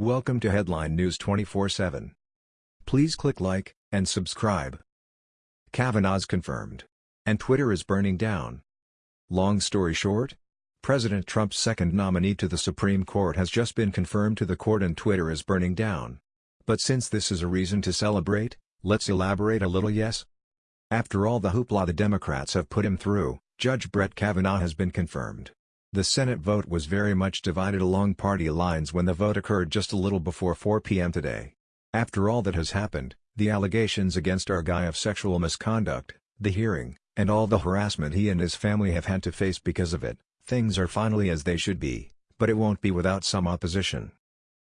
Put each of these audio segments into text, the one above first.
Welcome to Headline News 24/7. Please click like and subscribe. Kavanaugh's confirmed. And Twitter is burning down. Long story short, President Trump's second nominee to the Supreme Court has just been confirmed to the court and Twitter is burning down. But since this is a reason to celebrate, let's elaborate a little yes? After all the hoopla the Democrats have put him through, Judge Brett Kavanaugh has been confirmed. The Senate vote was very much divided along party lines when the vote occurred just a little before 4 p.m. today. After all that has happened, the allegations against our guy of sexual misconduct, the hearing, and all the harassment he and his family have had to face because of it, things are finally as they should be, but it won't be without some opposition.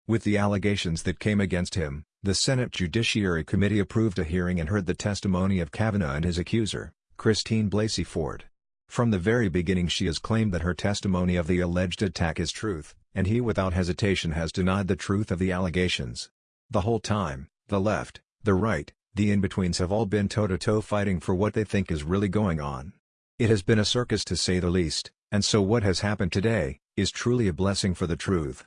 With the allegations that came against him, the Senate Judiciary Committee approved a hearing and heard the testimony of Kavanaugh and his accuser, Christine Blasey Ford. From the very beginning she has claimed that her testimony of the alleged attack is truth, and he without hesitation has denied the truth of the allegations. The whole time, the left, the right, the in-betweens have all been toe-to-toe -to -toe fighting for what they think is really going on. It has been a circus to say the least, and so what has happened today, is truly a blessing for the truth.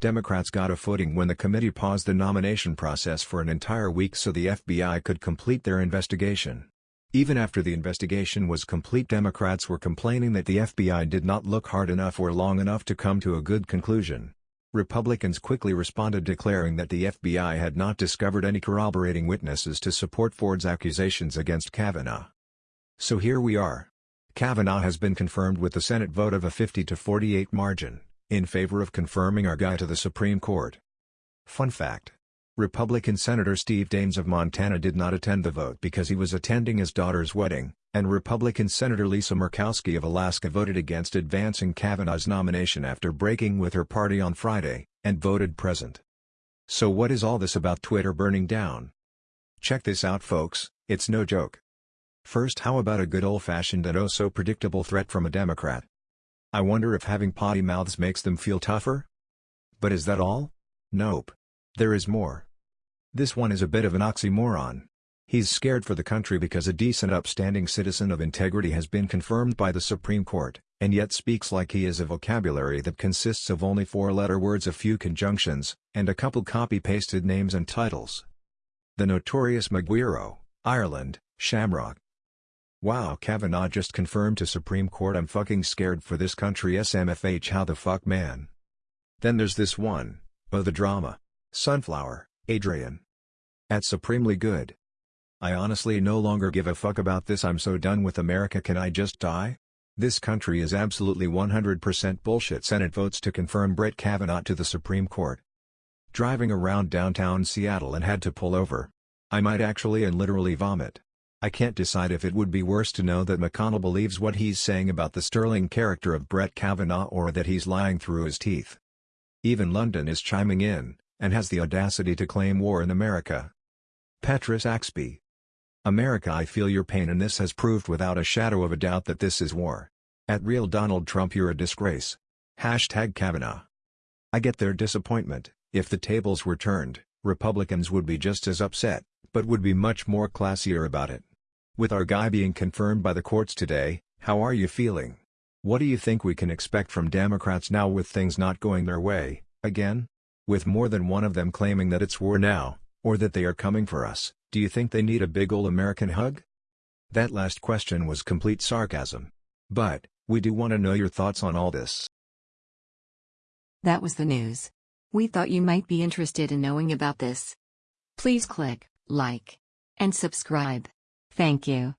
Democrats got a footing when the committee paused the nomination process for an entire week so the FBI could complete their investigation. Even after the investigation was complete Democrats were complaining that the FBI did not look hard enough or long enough to come to a good conclusion. Republicans quickly responded declaring that the FBI had not discovered any corroborating witnesses to support Ford's accusations against Kavanaugh. So here we are. Kavanaugh has been confirmed with the Senate vote of a 50 to 48 margin, in favor of confirming our guy to the Supreme Court. Fun fact. Republican Senator Steve Daines of Montana did not attend the vote because he was attending his daughter's wedding, and Republican Senator Lisa Murkowski of Alaska voted against advancing Kavanaugh's nomination after breaking with her party on Friday, and voted present. So what is all this about Twitter burning down? Check this out folks, it's no joke. First how about a good old-fashioned and oh-so-predictable threat from a Democrat? I wonder if having potty mouths makes them feel tougher? But is that all? Nope. There is more. This one is a bit of an oxymoron. He's scared for the country because a decent upstanding citizen of integrity has been confirmed by the Supreme Court, and yet speaks like he is a vocabulary that consists of only four-letter words a few conjunctions, and a couple copy-pasted names and titles. The notorious Maguire, Ireland, Shamrock, Wow Kavanaugh just confirmed to Supreme Court I'm fucking scared for this country SMFH how the fuck man. Then there's this one, oh the drama. Sunflower, Adrian. At supremely good. I honestly no longer give a fuck about this I'm so done with America can I just die? This country is absolutely 100% bullshit Senate votes to confirm Brett Kavanaugh to the Supreme Court. Driving around downtown Seattle and had to pull over. I might actually and literally vomit. I can't decide if it would be worse to know that McConnell believes what he's saying about the sterling character of Brett Kavanaugh or that he's lying through his teeth. Even London is chiming in, and has the audacity to claim war in America. Petrus Axby. America I feel your pain and this has proved without a shadow of a doubt that this is war. At real Donald Trump you're a disgrace. Hashtag Kavanaugh. I get their disappointment, if the tables were turned, Republicans would be just as upset, but would be much more classier about it. With our guy being confirmed by the courts today, how are you feeling? What do you think we can expect from Democrats now with things not going their way, again? With more than one of them claiming that it's war now, or that they are coming for us, do you think they need a big ol' American hug? That last question was complete sarcasm. But, we do want to know your thoughts on all this. That was the news. We thought you might be interested in knowing about this. Please click like and subscribe. Thank you.